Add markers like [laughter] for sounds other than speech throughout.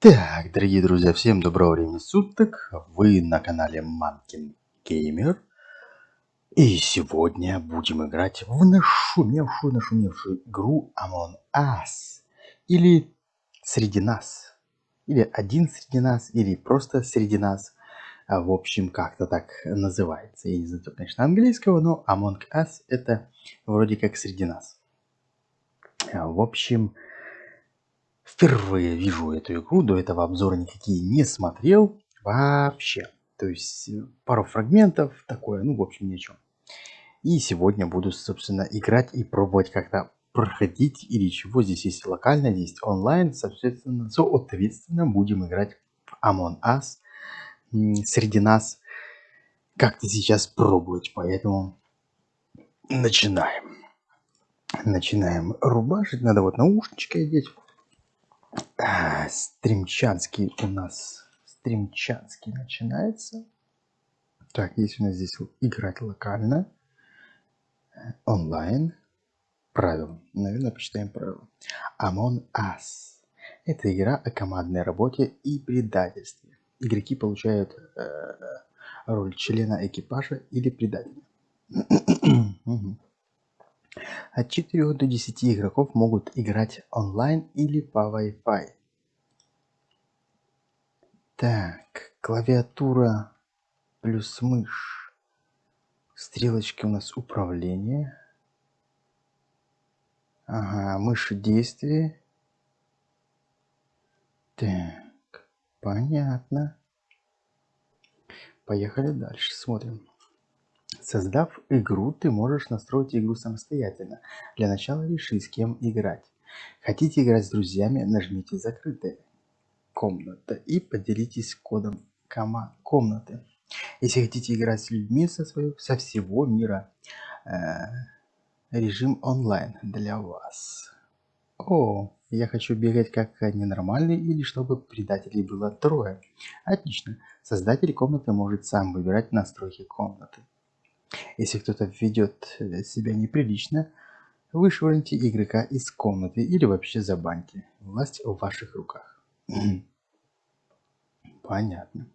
Так, дорогие друзья, всем доброго времени суток. Вы на канале Манкин Геймер. И сегодня будем играть в нашумевшую, нашумевшую игру Among Us. Или Среди нас. Или Один среди нас, или просто Среди нас. А, в общем, как-то так называется. Я не знаю, конечно, английского, но Among Us это вроде как Среди нас. А, в общем, Впервые вижу эту игру, до этого обзора никакие не смотрел вообще. То есть э, пару фрагментов, такое, ну в общем ни о чем. И сегодня буду, собственно, играть и пробовать как-то проходить или чего. Здесь есть локально, здесь онлайн, соответственно, соответственно будем играть в Among Us среди нас. Как-то сейчас пробовать, поэтому начинаем. Начинаем рубашить, надо вот наушнички одеть. А, стримчанский у нас. Стримчанский начинается. Так, есть у нас здесь играть локально. Онлайн. Правила. Наверное, почитаем правила. Among Us. Это игра о командной работе и предательстве. Игроки получают э, роль члена экипажа или предателя. [clears throat] От 4 до 10 игроков могут играть онлайн или по Wi-Fi. Так, клавиатура плюс мышь. Стрелочки у нас управление. Ага, мышь действия. Так, понятно. Поехали дальше, смотрим. Создав игру, ты можешь настроить игру самостоятельно. Для начала реши, с кем играть. Хотите играть с друзьями, нажмите «Закрытая комната» и поделитесь кодом кома комнаты. Если хотите играть с людьми со, своего, со всего мира, э, режим онлайн для вас. О, я хочу бегать как ненормальный или чтобы предателей было трое. Отлично. Создатель комнаты может сам выбирать настройки комнаты. Если кто-то ведет себя неприлично, вышвырните игрока из комнаты или вообще забаньте. Власть в ваших руках. [clears throat] Понятно.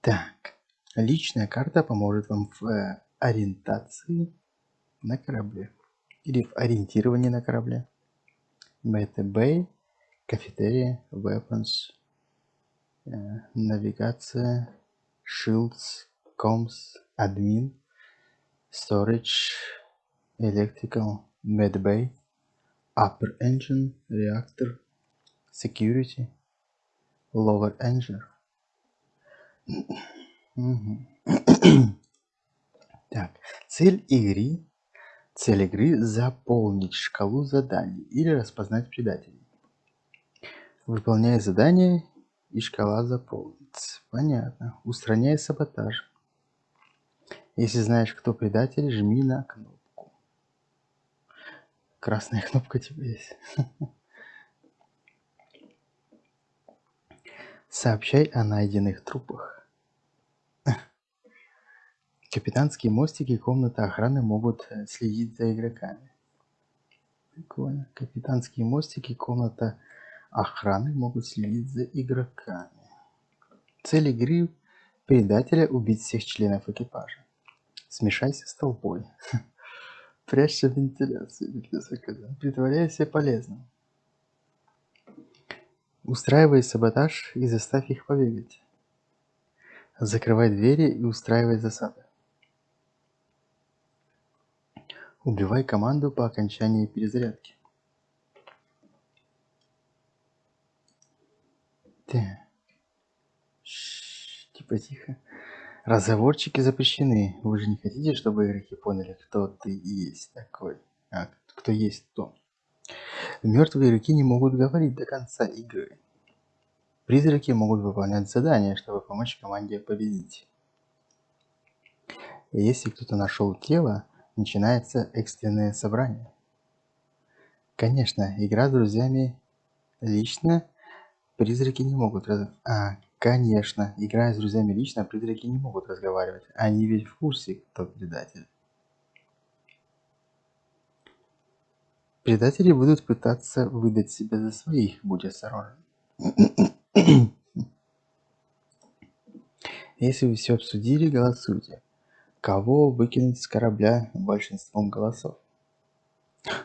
Так, личная карта поможет вам в э, ориентации на корабле. Или в ориентировании на корабле. Meta Bay, кафетерия, weapons, э, навигация, shields, comms, admin, storage, electrical, medbay, upper engine, reactor, security, lower engine. [coughs] так, цель игры, цель игры заполнить шкалу заданий или распознать предателей. Выполняя задание и шкала заполнится. Понятно. Устраняй саботаж. Если знаешь, кто предатель, жми на кнопку. Красная кнопка у тебя есть. Сообщай о найденных трупах. Капитанские мостики и комната охраны могут э, следить за игроками. Прикольно. Капитанские мостики и комната охраны могут следить за игроками. Цель игры предателя убить всех членов экипажа. Смешайся с толпой. [laughs] Прячься в вентиляции. Притворяйся полезным. Устраивай саботаж и заставь их побегать. Закрывай двери и устраивай засады. Убивай команду по окончании перезарядки. Так. Типа тихо. Разговорчики запрещены. Вы же не хотите, чтобы игроки поняли, кто ты есть такой? А, кто есть кто? Мертвые игроки не могут говорить до конца игры. Призраки могут выполнять задания, чтобы помочь команде победить. Если кто-то нашел тело, начинается экстренное собрание. Конечно, игра с друзьями лично призраки не могут. А, Конечно, играя с друзьями лично, призраки не могут разговаривать. Они ведь в курсе, кто предатель. Предатели будут пытаться выдать себя за своих, будь осторожен. [clears throat] Если вы все обсудили, голосуйте. Кого выкинуть с корабля большинством голосов? [laughs]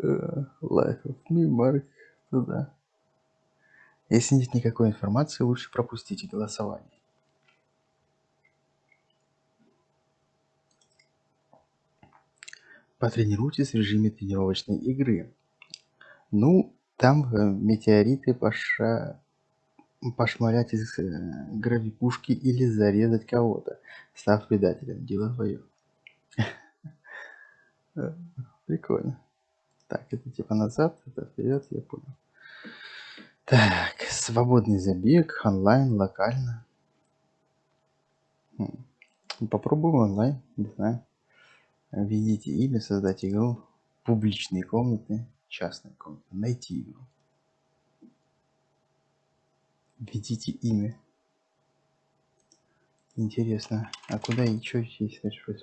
Э, Life of me, Марк, туда. Если нет никакой информации, лучше пропустите голосование. Потренируйтесь в режиме тренировочной игры. Ну, там э, метеориты поша... пошмалять из э, гравипушки или зарезать кого-то, став предателем. Дело твое. [laughs] Э, Прикольно. Так, это типа назад, это вперед, я понял. Так, свободный забег, онлайн, локально. Хм. Попробуем онлайн, не знаю. Введите имя, создать игру, публичные комнаты, частные комнаты, найти игру. Введите имя. Интересно, а куда и что здесь дальше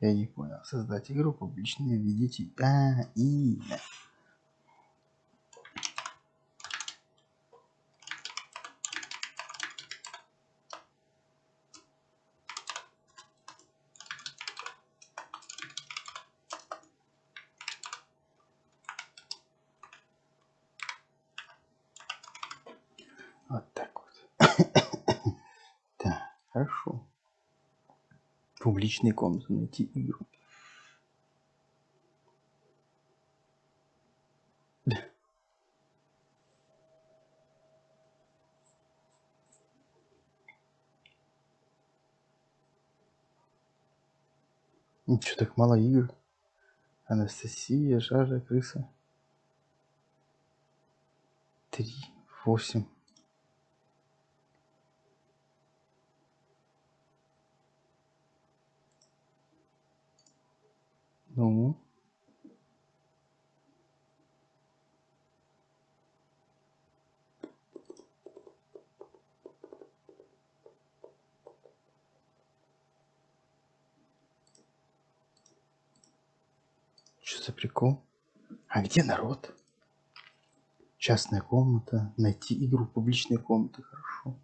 Я не понял. Создать игру, публичные, введите... А, имя. Вот так вот. Так, хорошо. Публичные комнаты, найти игру. [laughs] Ничего так мало игр. Анастасия, Жажа, Крыса. Три, восемь. Ну, что за прикол? А где народ? Частная комната. Найти игру публичной комнаты. Хорошо.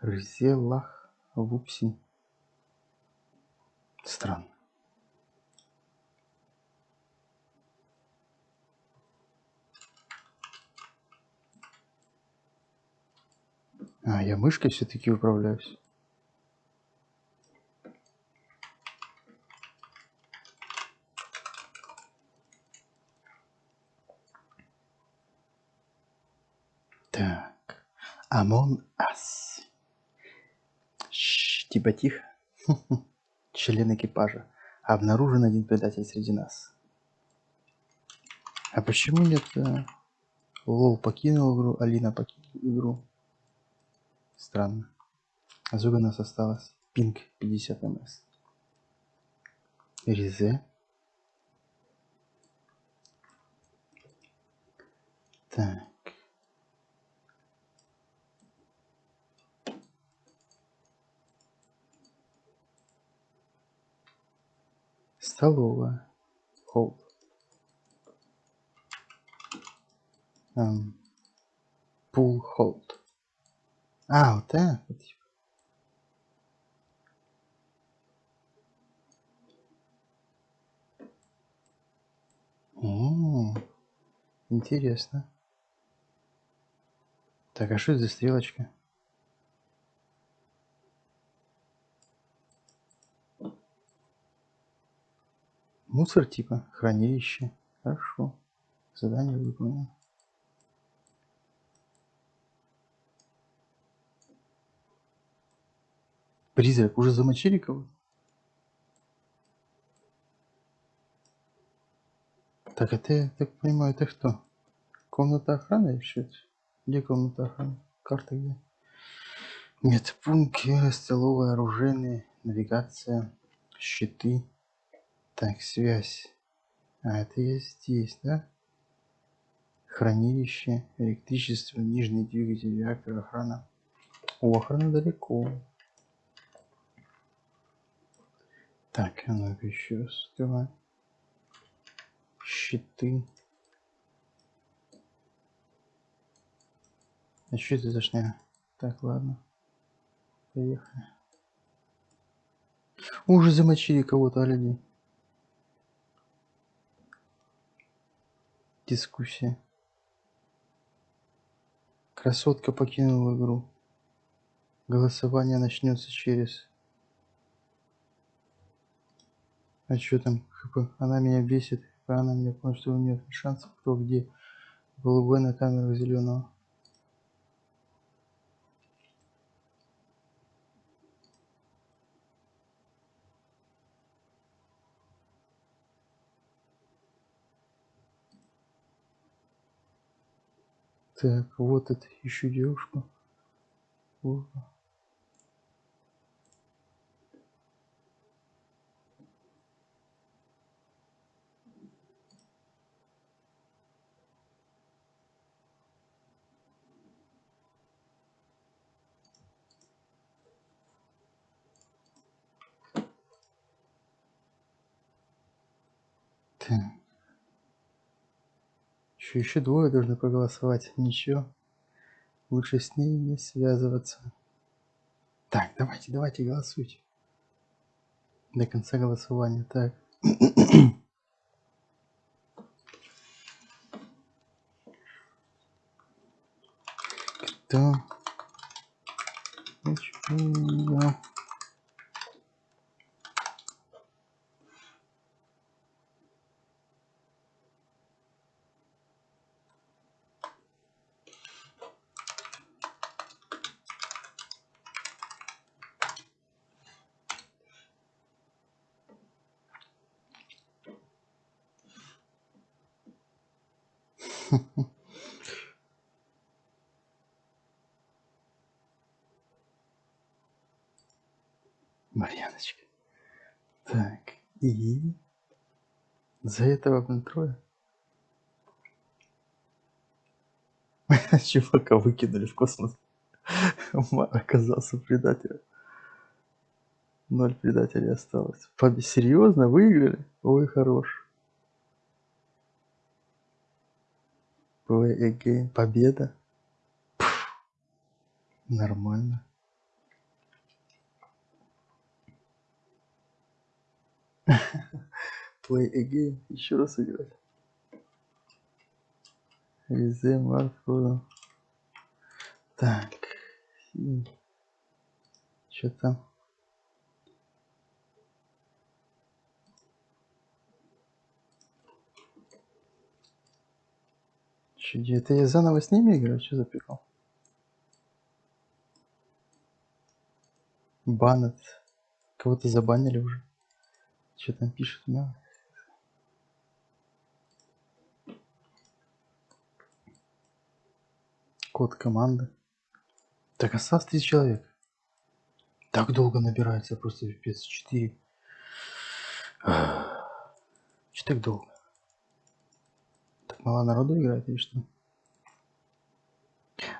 Рызелах. Вупси. Странно. А, я мышкой все-таки управляюсь. Так. Амон Ас. Шш, типа тихо. [laughs] Член экипажа. Обнаружен один предатель среди нас. А почему нет... э, Лол покинул игру, Алина покинула игру. Странно. А сколько у нас осталось? Пинг 50 мс. Резе. Так. Столовая. Холд. Эм, Пул холд. А, вот типа. М, Интересно. Так, а что это за стрелочка? Мусор типа, хранилище. Хорошо. Задание выполнено. Призрак, уже замочили кого? Так, это я так понимаю, это кто? Комната охраны это? Где комната охраны? Карта где? Нет, пункт, столовая, оружейная, навигация, щиты. Так, связь. А, это я здесь, да? Хранилище, электричество, нижний двигатель, реактор, охрана. О, охрана далеко. Так, а ну-ка еще раз открываем. Щиты. А что это за шня? Так, ладно. Поехали. Уже замочили кого-то, а людей. Дискуссия. Красотка покинула игру. Голосование начнется через... А что там? ХП? Она меня бесит. Она меня понял, что у нее шансов кто где. Голубой на камеру зеленого. Так, вот это еще девушка. Вот. Так. Еще, еще двое должны проголосовать. Ничего. Лучше с ней не связываться. Так, давайте, давайте, голосуйте. До конца голосования. Так. [clears throat] Кто? Почему? [laughs] Марьяночка. Так, и за этого контроля [laughs] чувака выкинули в космос. Оказался предателем. Ноль предателей осталось. Серьезно выиграли? Ой, хорош. Play again. Победа. Пфф. Нормально. [laughs] Play again. Еще раз играть. Везе Марфу. Так. Что там? Че, это я заново с ними играю? Что за прикол? Баннет. Кого-то забанили уже. Что там пишет? Да? Код команды. Так осталось 3 человек. Так долго набирается, просто пипец. 4. Че так долго? Мало народу играет или что?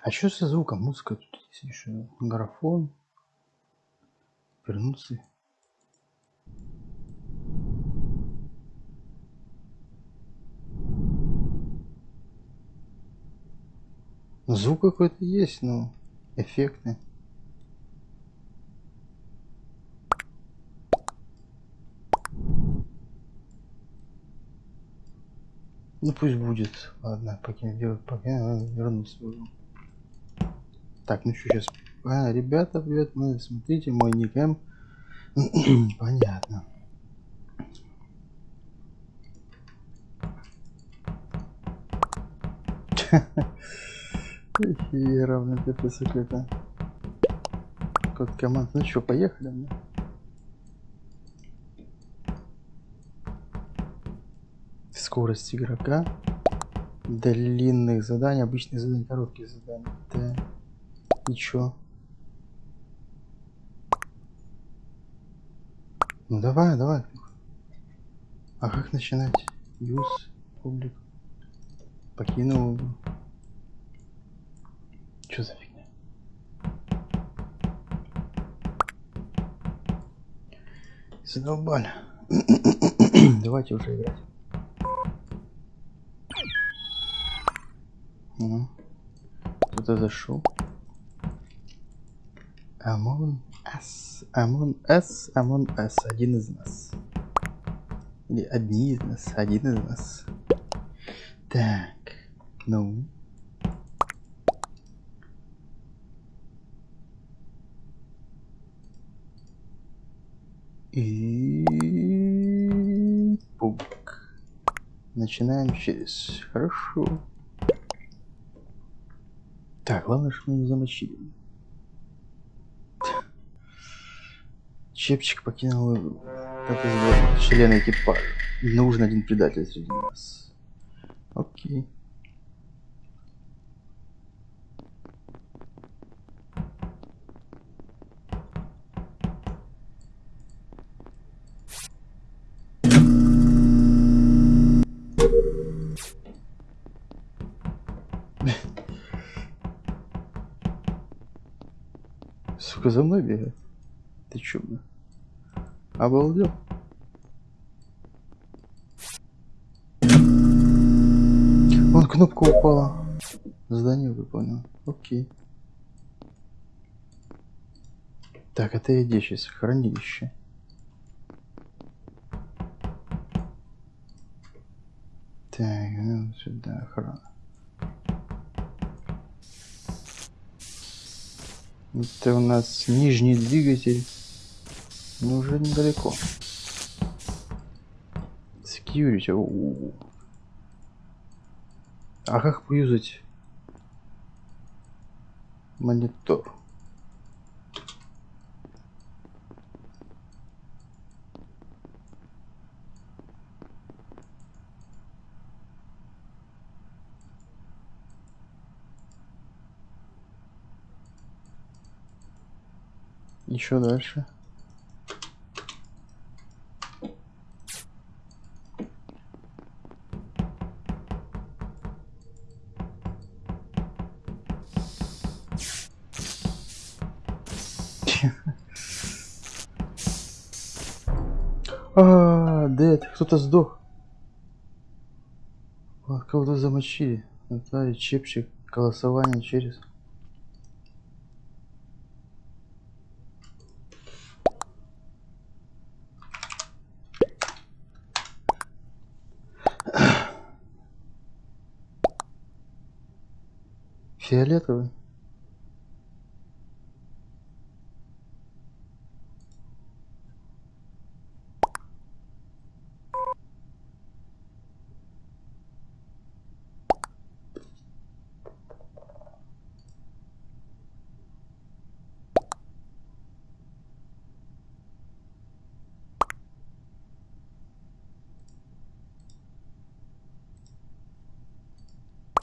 А что со звуком? Музыка тут есть еще. Графон. Вернуться. Звук какой-то есть, но эффектный. Ну пусть будет. Ладно, пока делать, пока вернусь. Так, ну что сейчас. А, ребята, привет, мы смотрите мой никем. [clears throat] Понятно. [laughs] И равно ТПС какой-то. Код команд. Ну что, поехали? Мне? Скорость игрока. Длинных заданий, обычные задания, короткие задания. Да. И чё? Ну давай, давай. А как начинать? Use публик. Покинул. Что за фигня? Задолбали. [clears throat] Давайте уже играть. Угу. Кто-то зашел. Амон С. Амон С. Амон С. Один из нас. Или одни из нас. Один из нас. Так. Ну. И пук. Начинаем через. Хорошо. Так, главное, что мы не замочили. Чепчик покинул как известно, члены экипажа. Нужен один предатель среди нас. Окей. Сука, за мной бегает. Ты чё, бля? Обалдел. Вон кнопка упала. Задание выполнил. Окей. Так, это я где сейчас? Хранилище. Так, ну сюда охрана. Это у нас нижний двигатель. Ну, уже недалеко. Security. У -у -у. А как поюзать монитор? Еще дальше. [laughs] А, Дед, кто-то сдох. Кого-то замочили. Наталья, чепчик, голосование через. Фиолетовый.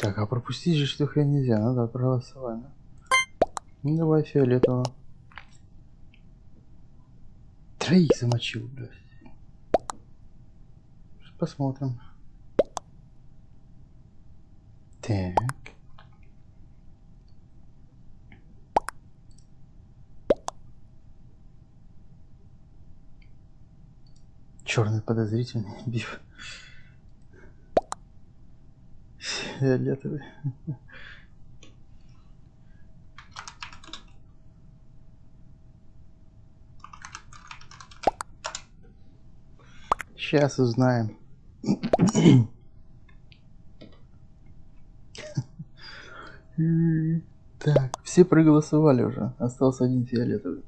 Так, а пропустить же что хрен нельзя, надо проголосовать. Ну давай фиолетового. Троих замочил, блядь. Посмотрим. Так. Черный подозрительный [laughs] биф. Фиолетовый. Сейчас узнаем. Так, все проголосовали уже. Остался один фиолетовый.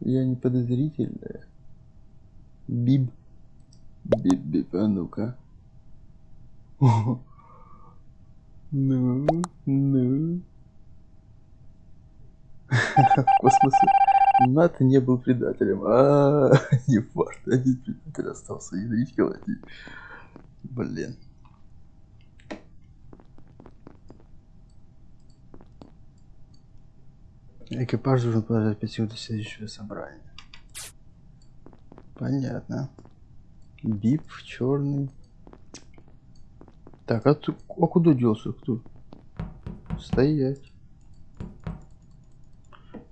Я не подозрительная. Биб. Биб-биб, а ну-ка. Ну, ну. В космосе НАТО не был предателем. А, не факт. Один предатель остался. Ядрить колотить. Блин. Экипаж должен подождать 5 секунд до следующего собрания. Понятно. Бип черный. Так, а, ты, а куда делся кто? Стоять.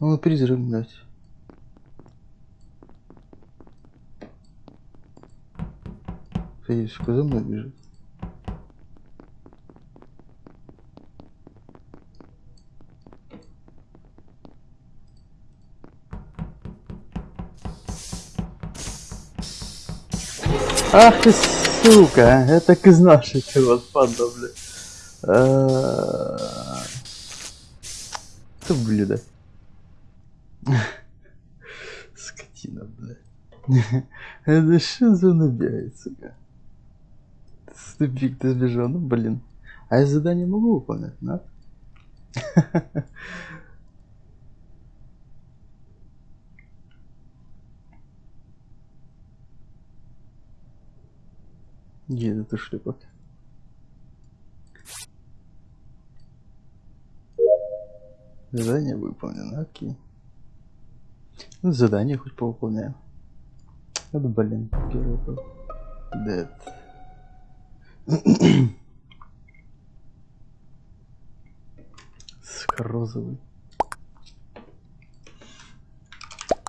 Ну, призрак, блядь. Федюшка за мной бежит. Ах ты сука, я так и знал, что ты вот панда, бля. А, Ты блюдо. Скотина, бля. Это что за набегает, сука? Ступик ты сбежал, ну блин. А я задание могу выполнять, да? Где это шлепок? Задание выполнено, окей. Ну, задание хоть повыполняем. Вот, блин, первый был. Dead. Сука, розовый.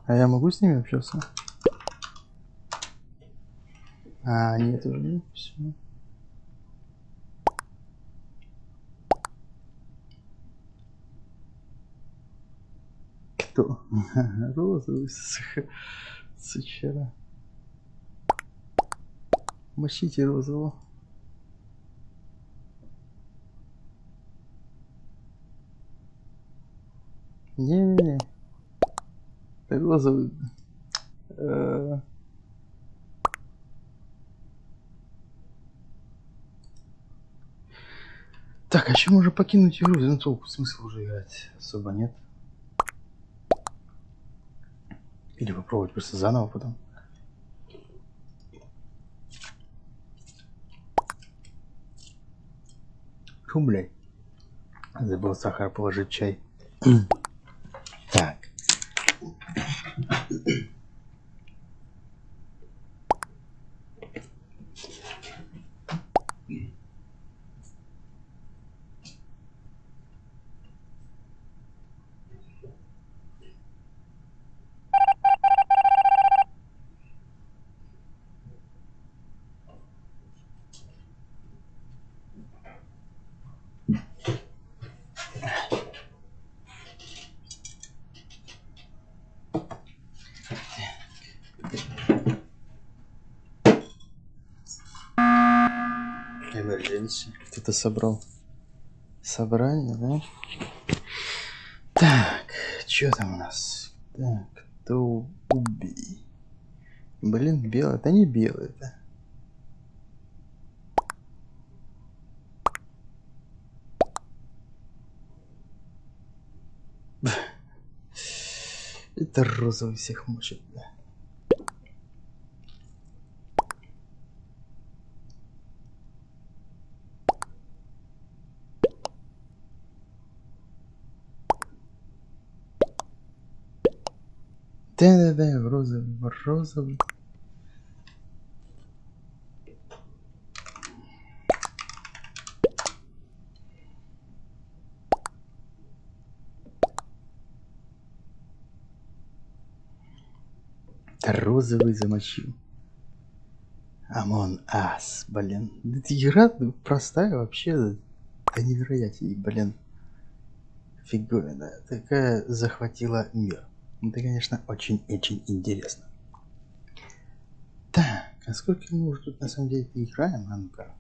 А я могу с ними общаться? А, нет, уже нет, все. Кто? [laughs] Розовый, сучара. Мочите розового. Не-не-не. Розовый. Э, Так, а чем уже покинуть игру? Ну толку смысла уже играть особо нет. Или попробовать просто заново потом. Фу, блядь. Забыл сахар положить чай. [clears throat] так. Emergency. Кто-то собрал собрание, да? Так, что там у нас? Так, кто убей? Блин, белый. Это не белый, это. Это розовый всех мочит, да. Да-да-да, в розовый, в розовый. Розовый замочил. Амон Ас, блин. Эта игра простая вообще. Да невероятней, блин. Фиговина. Такая захватила мир. Это, конечно, очень-очень интересно. Так, а сколько мы уже тут на самом деле играем? А ну-ка,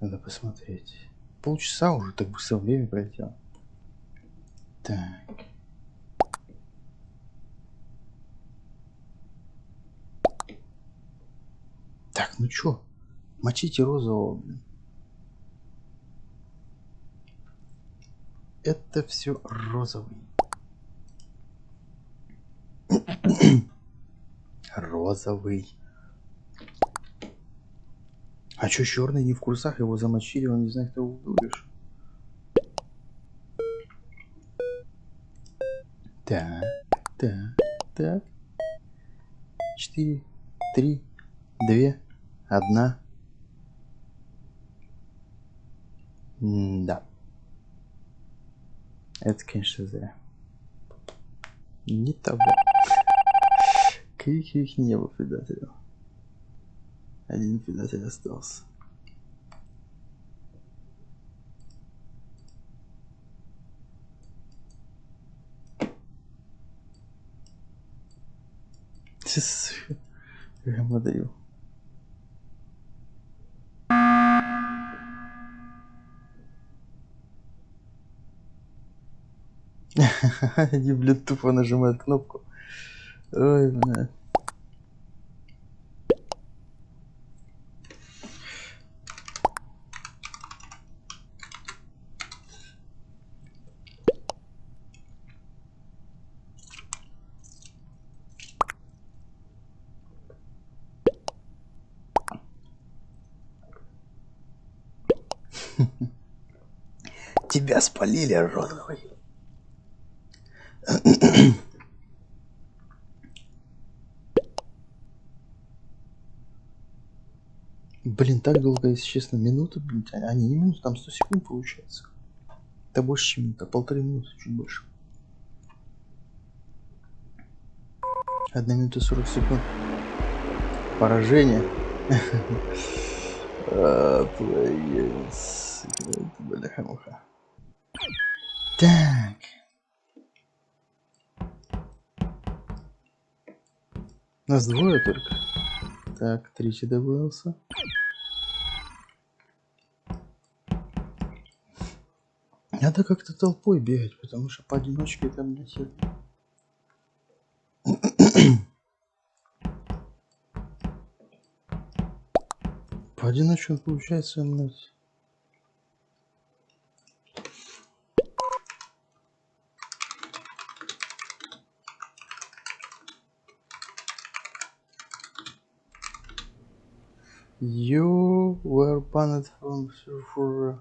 надо посмотреть. Полчаса уже так быстро время пролетело. Так. Так, ну чё? Мочите розового, блин. Это все розовый. Розовый. А чё черный не в курсах? Его замочили, он не знает, кто убил Так, так, так. Четыре, три, две, одна. Да. Это, конечно, зря. Не того. Их не было предателей. Один предатель остался. Модерил. Они, блин, тупо нажимают кнопку. Ой, блядь. Спалили, розовый. Блин, так долго, если честно, минуты, блин, а не минуты, там 100 секунд получается. Это больше, чем минута, полторы минуты, чуть больше. Одна минута 40 секунд. Поражение. [laughs] А, бляха-муха. Так. Нас двое только. Так, тричи добавился. Надо как-то толпой бегать, потому что поодиночке там не сильно. Поодиночке получается мать. You were banned from server.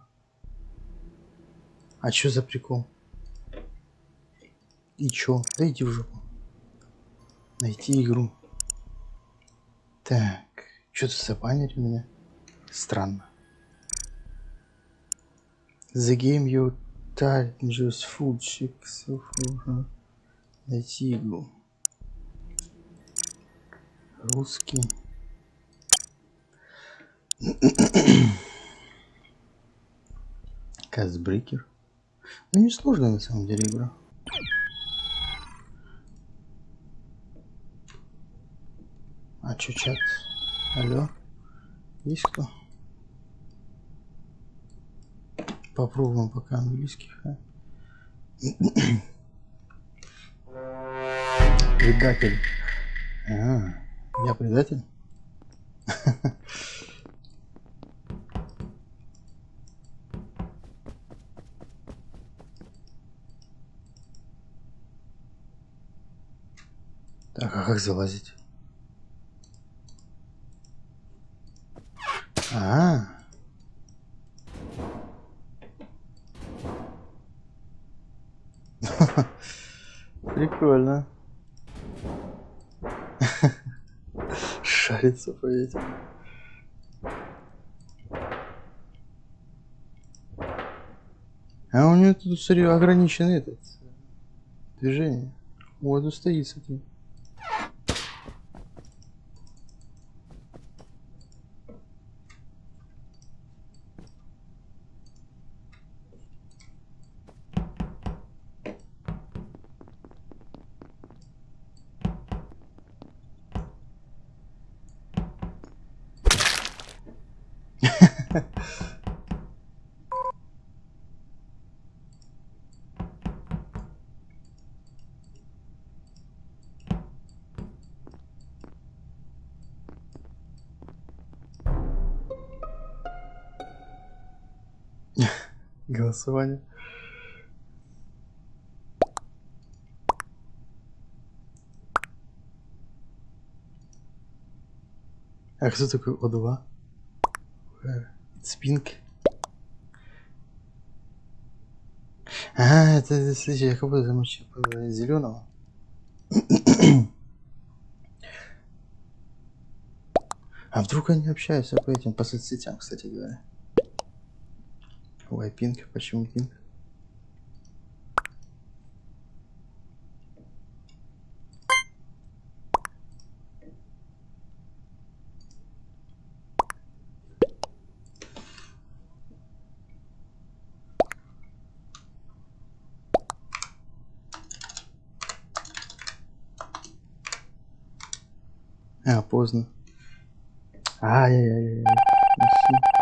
А чё за прикол? И чё? Да в жопу. Найти игру. Так, что-то забанили меня. Странно. The game you typed just food checks. Найти игру. Русский. Казбрикер. Ну не сложно на самом деле игра. А чё чат? Алло? Есть кто? Попробуем пока английских. А? Предатель. А, я предатель? [laughs] как залазить? А, -а, [laughs] -а. Прикольно. [laughs] Шарится по этим. А у него тут, ограниченный этот движение. Вот стоит, смотри. Голосование. А кто такой О2? Спинк. А, это, слушай, я как будто замочил зеленого. А вдруг они общаются по этим, по соцсетям, кстати говоря. Ой, пинг, почему пинг? А, поздно. Ай-яй-яй-яй.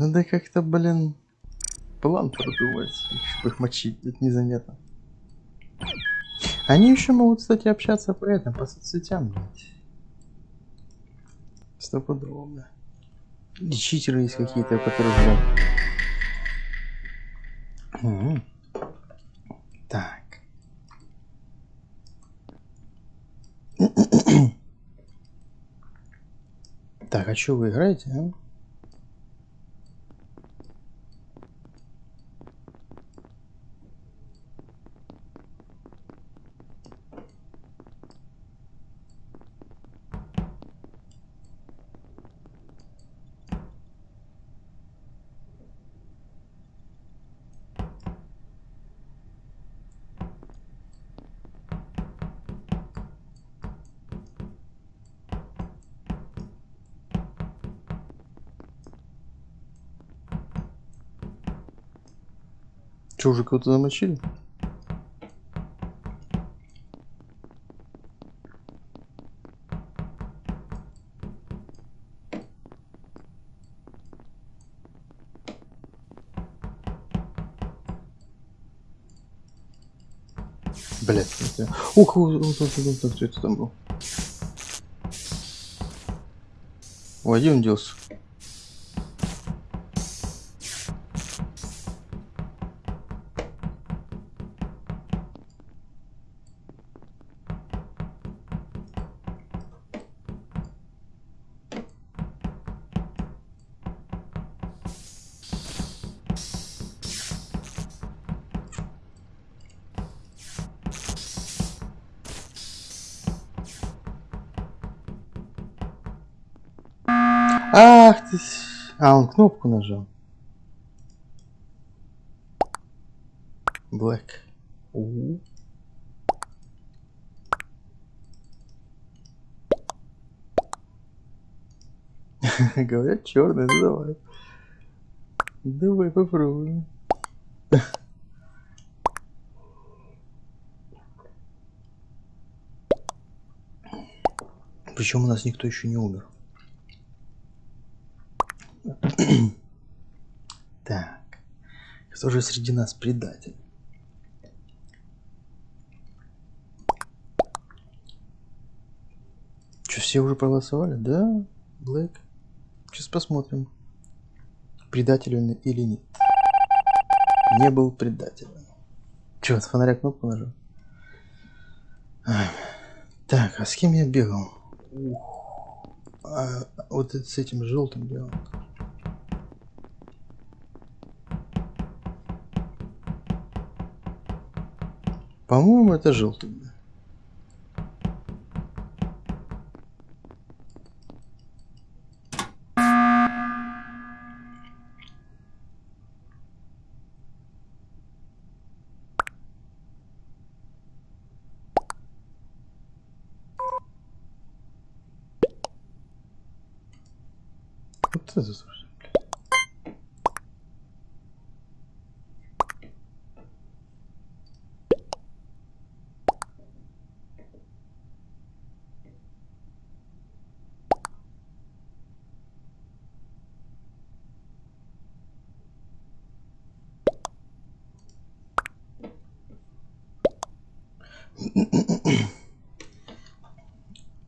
Надо как-то, блин, план продумать, чтобы их мочить, это незаметно. Они еще могут, кстати, общаться по этому, по соцсетям, блядь. Стопудово, бля. И читеры есть какие-то, которые, блядь. Угу. Так. так, а что вы играете, а? Че, уже кого-то замочили? Блять, кого, вот, вот, вот, вот, это там был? Ой, где он делся? Кнопку нажал. Black. У -у [laughs] -у. Говорят черный, ну давай. Давай попробуем. Причем у нас никто еще не умер. [clears throat] так. Кто же среди нас предатель? Что, все уже проголосовали? Да, Блэк. Сейчас посмотрим, предатель он или нет. Не был предателем. Че, с фонаря кнопку нажал? Так, а с кем я бегал? Ух. А, вот это с этим желтым бегал. По-моему, это желтый. Вот это слушай.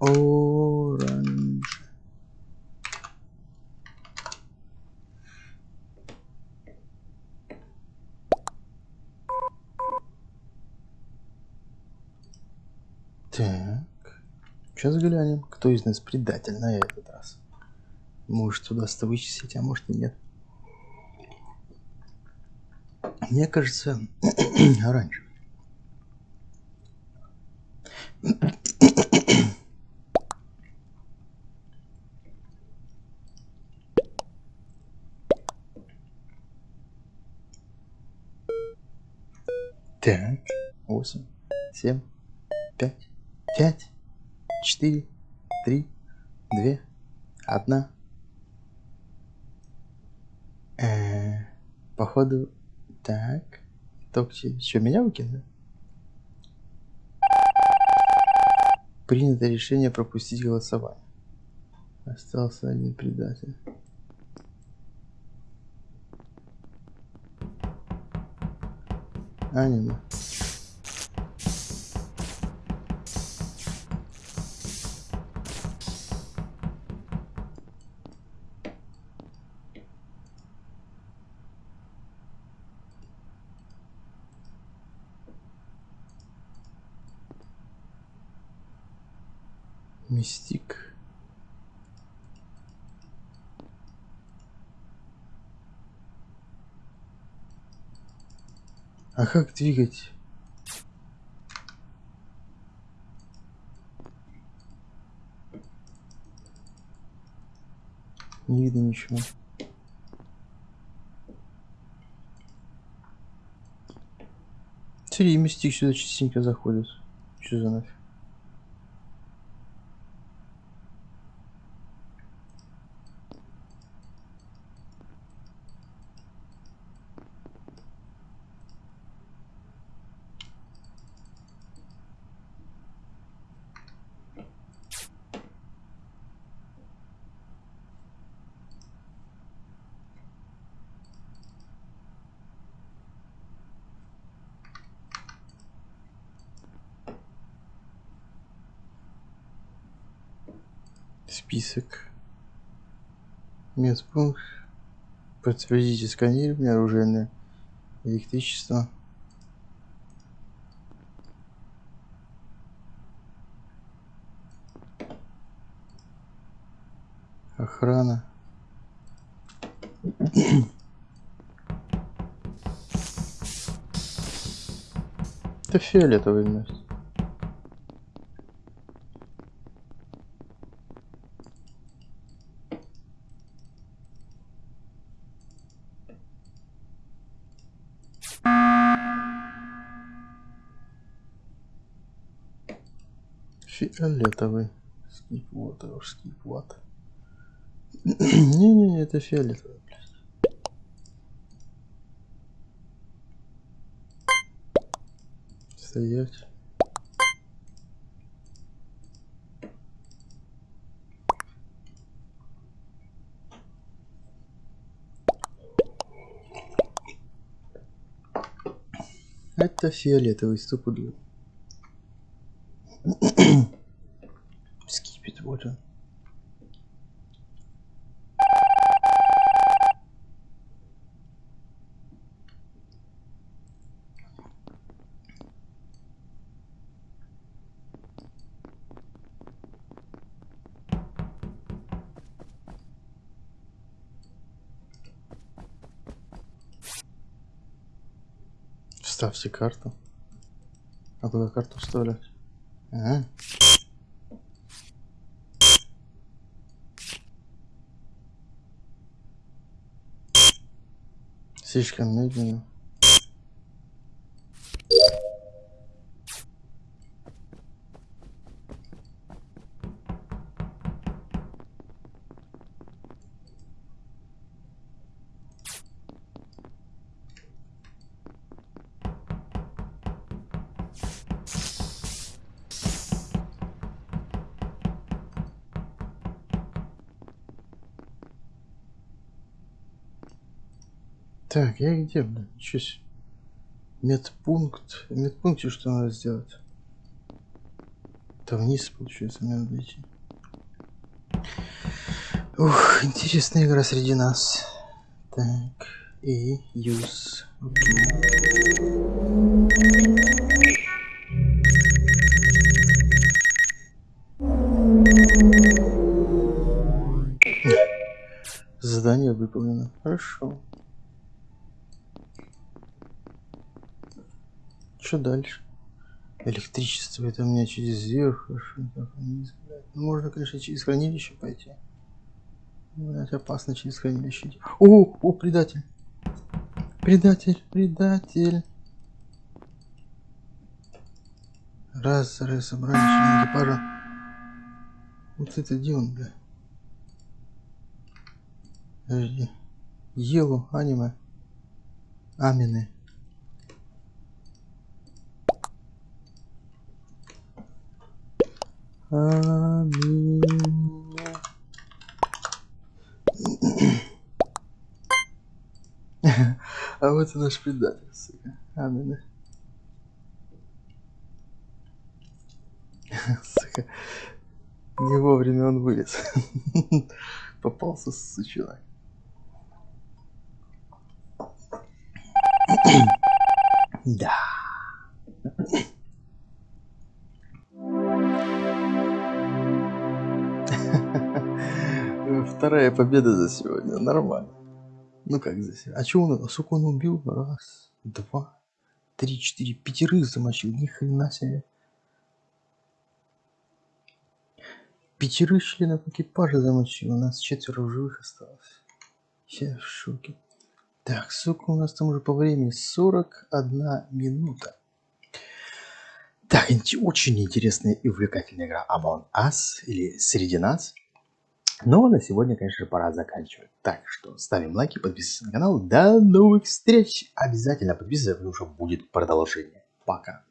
Оранж. Так. Сейчас глянем, кто из нас предатель на этот раз. Может удастся вычислить, а может и нет. Мне кажется, [clears throat] оранжевый. Так, восемь, семь, пять, пять, четыре, три, две, одна, Э, походу, так. Токси, что, меня выкинули? Принято решение пропустить голосование. Остался один предатель. Аниме. Мистик. А как двигать? Не видно ничего. Смотри, мистик сюда частенько заходит. Что за нафиг? Список. Медпункт. Подтвердите сканирование оружейное электричество. Охрана. [clears throat] Это фиолетовый вместе. Фиолетовый. Скип вот, скип вот. [clears throat] Не-не-не, это фиолетовый. Стоять. Это фиолетовый стопудово. Скипит, вот он. Вставьте карту. А куда карту вставлять? Ага. Слишком медленно. Так, я где, блин? Себе. Медпункт. В медпункте что надо сделать? Это вниз, получается, мне надо идти. Ух, интересная игра среди нас. Так, и use. Окей. Задание выполнено. Хорошо. Что дальше? Электричество это у меня через верх. Ну, можно, конечно, через хранилище пойти. Блять, опасно через хранилище идти. О, о, предатель. Предатель, предатель. Раз, раз, собрали член экипажа. Вот это где он, бля? Подожди. Елу, аниме. Амины. Амины. А вот и наш предатель, сука. Амины. Сука. Не вовремя он вылез. Попался сучонок. Да. Вторая победа за сегодня. Нормально. Ну как за сегодня? А что он, сука, он убил? Раз, два, три, четыре, пятерых замочил. Ни хрена себе. Пятерых членов экипажа замочил. У нас четверо живых осталось. Я в шоке. Так, сука, у нас там уже по времени 41 минута. Так, очень интересная и увлекательная игра Among Us или Среди нас. Но на сегодня, конечно, пора заканчивать. Так что ставим лайки, подписываемся на канал. До новых встреч! Обязательно подписывайтесь, потому что будет продолжение. Пока.